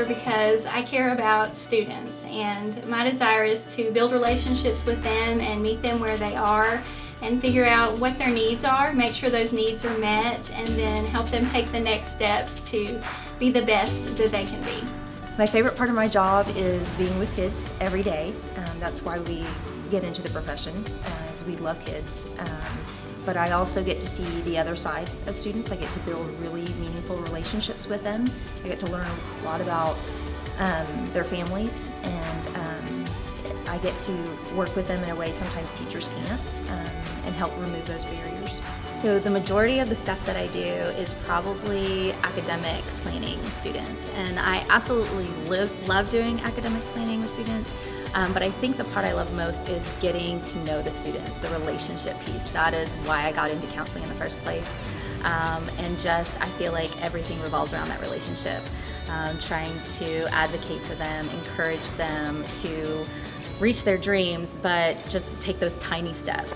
counselor because I care about students and my desire is to build relationships with them and meet them where they are and figure out what their needs are, make sure those needs are met, and then help them take the next steps to be the best that they can be. My favorite part of my job is being with kids every day. Um, that's why we get into the profession, as we love kids. Um, but I also get to see the other side of students. I get to build really meaningful relationships with them. I get to learn a lot about um, their families and um, I get to work with them in a way sometimes teachers can't um, and help remove those barriers. So the majority of the stuff that I do is probably academic planning with students and I absolutely live, love doing academic planning with students um, but I think the part I love most is getting to know the students, the relationship piece. That is why I got into counseling in the first place. Um, and just I feel like everything revolves around that relationship. Um, trying to advocate for them, encourage them to reach their dreams, but just take those tiny steps.